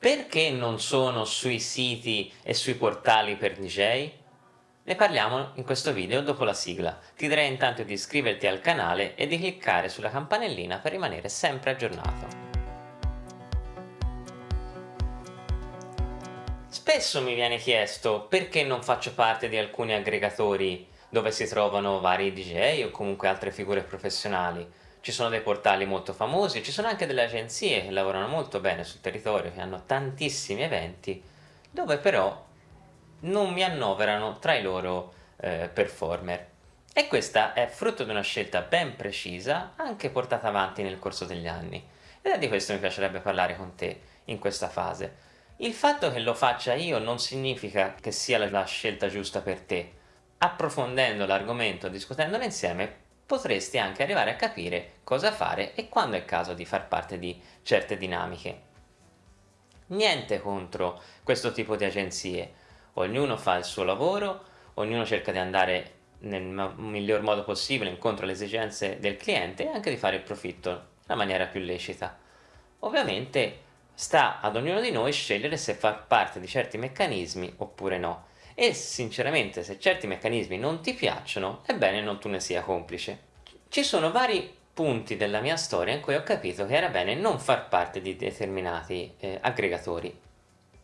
Perché non sono sui siti e sui portali per DJ? Ne parliamo in questo video dopo la sigla. Ti direi intanto di iscriverti al canale e di cliccare sulla campanellina per rimanere sempre aggiornato. Spesso mi viene chiesto perché non faccio parte di alcuni aggregatori dove si trovano vari DJ o comunque altre figure professionali. Ci sono dei portali molto famosi, ci sono anche delle agenzie che lavorano molto bene sul territorio, che hanno tantissimi eventi, dove però non mi annoverano tra i loro eh, performer. E questa è frutto di una scelta ben precisa, anche portata avanti nel corso degli anni. Ed è di questo mi piacerebbe parlare con te in questa fase. Il fatto che lo faccia io non significa che sia la scelta giusta per te. Approfondendo l'argomento, discutendolo insieme, potresti anche arrivare a capire cosa fare e quando è caso di far parte di certe dinamiche. Niente contro questo tipo di agenzie, ognuno fa il suo lavoro, ognuno cerca di andare nel miglior modo possibile incontro alle esigenze del cliente e anche di fare il profitto nella maniera più lecita. Ovviamente sta ad ognuno di noi scegliere se far parte di certi meccanismi oppure no e sinceramente se certi meccanismi non ti piacciono è bene non tu ne sia complice. Ci sono vari punti della mia storia in cui ho capito che era bene non far parte di determinati eh, aggregatori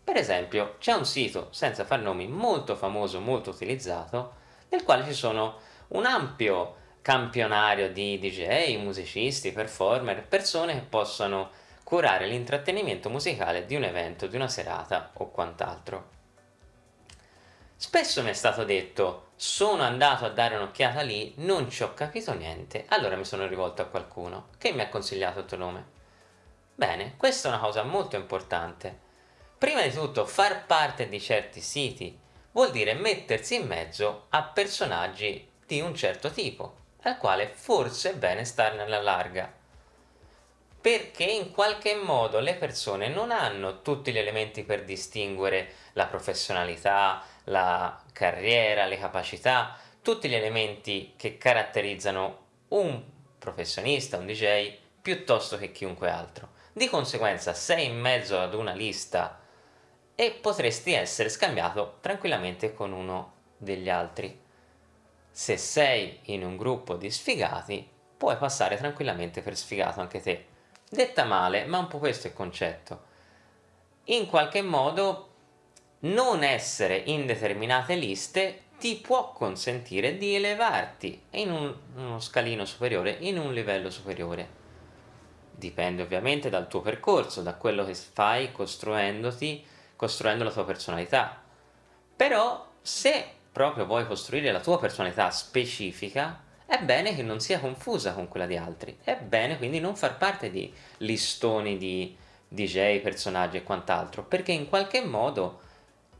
per esempio, c'è un sito, senza far nomi, molto famoso, molto utilizzato, nel quale ci sono un ampio campionario di DJ, musicisti, performer, persone che possano curare l'intrattenimento musicale di un evento, di una serata o quant'altro. Spesso mi è stato detto, sono andato a dare un'occhiata lì, non ci ho capito niente, allora mi sono rivolto a qualcuno, che mi ha consigliato il tuo nome. Bene, questa è una cosa molto importante, Prima di tutto far parte di certi siti vuol dire mettersi in mezzo a personaggi di un certo tipo, al quale forse è bene starne alla larga. Perché in qualche modo le persone non hanno tutti gli elementi per distinguere la professionalità, la carriera, le capacità, tutti gli elementi che caratterizzano un professionista, un DJ, piuttosto che chiunque altro. Di conseguenza sei in mezzo ad una lista e potresti essere scambiato tranquillamente con uno degli altri. Se sei in un gruppo di sfigati, puoi passare tranquillamente per sfigato anche te. Detta male, ma un po' questo è il concetto. In qualche modo non essere in determinate liste ti può consentire di elevarti in un, uno scalino superiore, in un livello superiore. Dipende ovviamente dal tuo percorso, da quello che fai costruendoti costruendo la tua personalità. Però se proprio vuoi costruire la tua personalità specifica, è bene che non sia confusa con quella di altri, è bene quindi non far parte di listoni di DJ, personaggi e quant'altro, perché in qualche modo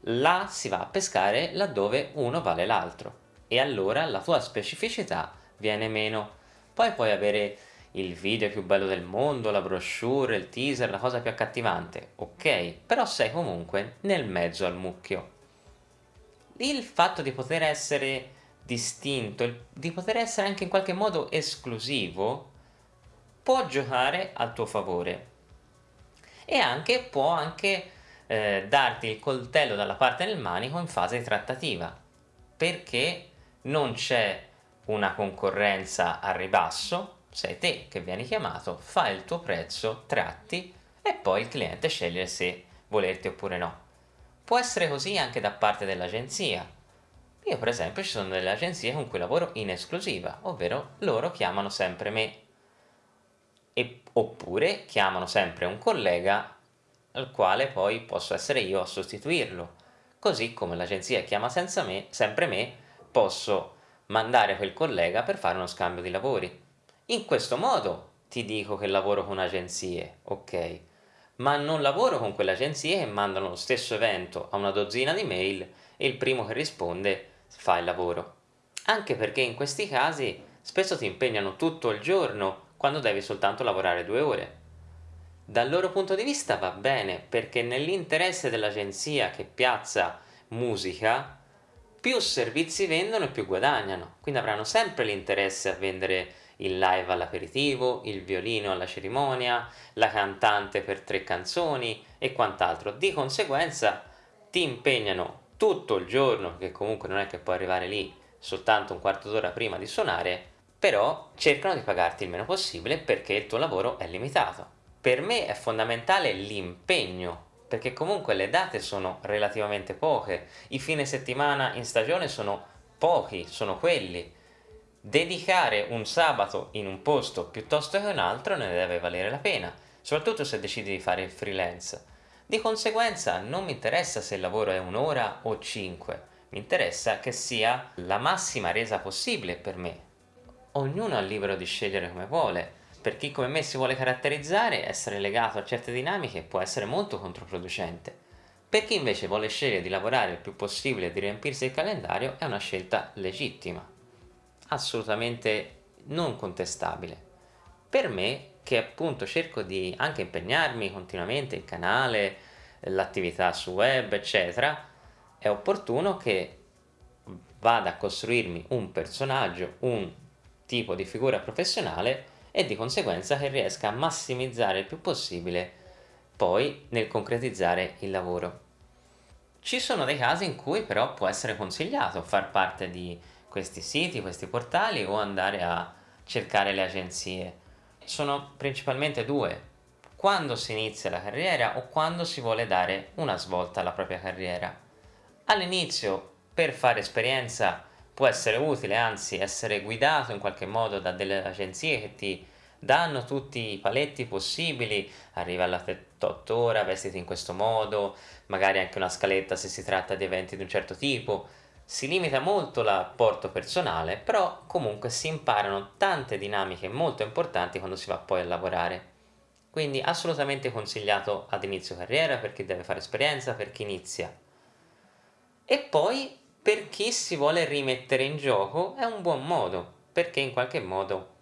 là si va a pescare laddove uno vale l'altro e allora la tua specificità viene meno. Poi puoi avere il video più bello del mondo, la brochure, il teaser, la cosa più accattivante, ok, però sei comunque nel mezzo al mucchio. Il fatto di poter essere distinto, di poter essere anche in qualche modo esclusivo, può giocare al tuo favore e anche può anche eh, darti il coltello dalla parte del manico in fase trattativa, perché non c'è una concorrenza a ribasso, sei te che vieni chiamato, fai il tuo prezzo, tratti e poi il cliente sceglie se volerti oppure no. Può essere così anche da parte dell'agenzia. Io per esempio ci sono delle agenzie con cui lavoro in esclusiva, ovvero loro chiamano sempre me. E, oppure chiamano sempre un collega al quale poi posso essere io a sostituirlo. Così come l'agenzia chiama senza me, sempre me, posso mandare quel collega per fare uno scambio di lavori. In questo modo ti dico che lavoro con agenzie, ok? Ma non lavoro con quelle agenzie che mandano lo stesso evento a una dozzina di mail e il primo che risponde fa il lavoro. Anche perché in questi casi spesso ti impegnano tutto il giorno quando devi soltanto lavorare due ore. Dal loro punto di vista va bene perché nell'interesse dell'agenzia che piazza musica più servizi vendono e più guadagnano, quindi avranno sempre l'interesse a vendere il live all'aperitivo, il violino alla cerimonia, la cantante per tre canzoni e quant'altro. Di conseguenza ti impegnano tutto il giorno, che comunque non è che puoi arrivare lì soltanto un quarto d'ora prima di suonare, però cercano di pagarti il meno possibile perché il tuo lavoro è limitato. Per me è fondamentale l'impegno, perché comunque le date sono relativamente poche, i fine settimana in stagione sono pochi, sono quelli. Dedicare un sabato in un posto piuttosto che un altro ne deve valere la pena, soprattutto se decidi di fare il freelance. Di conseguenza non mi interessa se il lavoro è un'ora o cinque, mi interessa che sia la massima resa possibile per me. Ognuno è libero di scegliere come vuole. Per chi come me si vuole caratterizzare, essere legato a certe dinamiche può essere molto controproducente. Per chi invece vuole scegliere di lavorare il più possibile e di riempirsi il calendario è una scelta legittima, assolutamente non contestabile. Per me, che appunto cerco di anche impegnarmi continuamente il canale, l'attività su web, eccetera, è opportuno che vada a costruirmi un personaggio, un tipo di figura professionale e di conseguenza che riesca a massimizzare il più possibile poi nel concretizzare il lavoro. Ci sono dei casi in cui però può essere consigliato far parte di questi siti, questi portali o andare a cercare le agenzie. Sono principalmente due, quando si inizia la carriera o quando si vuole dare una svolta alla propria carriera. All'inizio per fare esperienza può essere utile, anzi essere guidato in qualche modo da delle agenzie che ti danno tutti i paletti possibili, arriva alla 8 ora, vestiti in questo modo, magari anche una scaletta se si tratta di eventi di un certo tipo, si limita molto l'apporto personale, però comunque si imparano tante dinamiche molto importanti quando si va poi a lavorare. Quindi assolutamente consigliato ad inizio carriera per chi deve fare esperienza, per chi inizia. E poi per chi si vuole rimettere in gioco è un buon modo, perché in qualche modo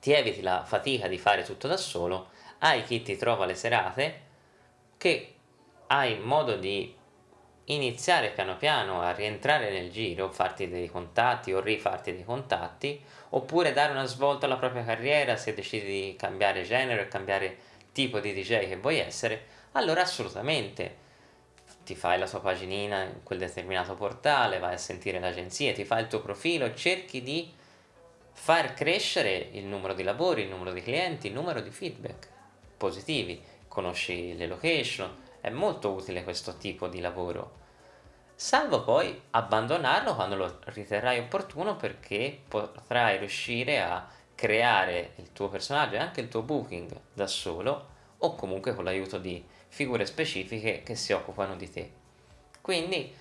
ti eviti la fatica di fare tutto da solo, hai chi ti trova le serate, che hai modo di iniziare piano piano a rientrare nel giro, farti dei contatti o rifarti dei contatti, oppure dare una svolta alla propria carriera se decidi di cambiare genere cambiare tipo di DJ che vuoi essere, allora assolutamente ti fai la tua paginina in quel determinato portale, vai a sentire l'agenzia, ti fai il tuo profilo cerchi di far crescere il numero di lavori, il numero di clienti, il numero di feedback positivi, conosci le location, è molto utile questo tipo di lavoro, salvo poi abbandonarlo quando lo riterrai opportuno perché potrai riuscire a creare il tuo personaggio e anche il tuo booking da solo o comunque con l'aiuto di figure specifiche che si occupano di te. Quindi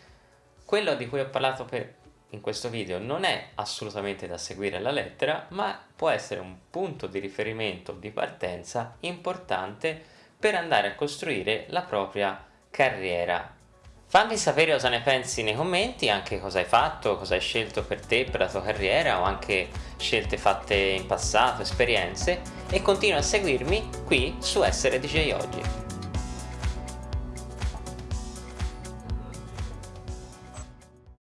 quello di cui ho parlato per, in questo video non è assolutamente da seguire alla lettera, ma può essere un punto di riferimento di partenza importante per andare a costruire la propria carriera. Fammi sapere cosa ne pensi nei commenti, anche cosa hai fatto, cosa hai scelto per te, per la tua carriera o anche scelte fatte in passato, esperienze e continua a seguirmi qui su Essere DJ Oggi.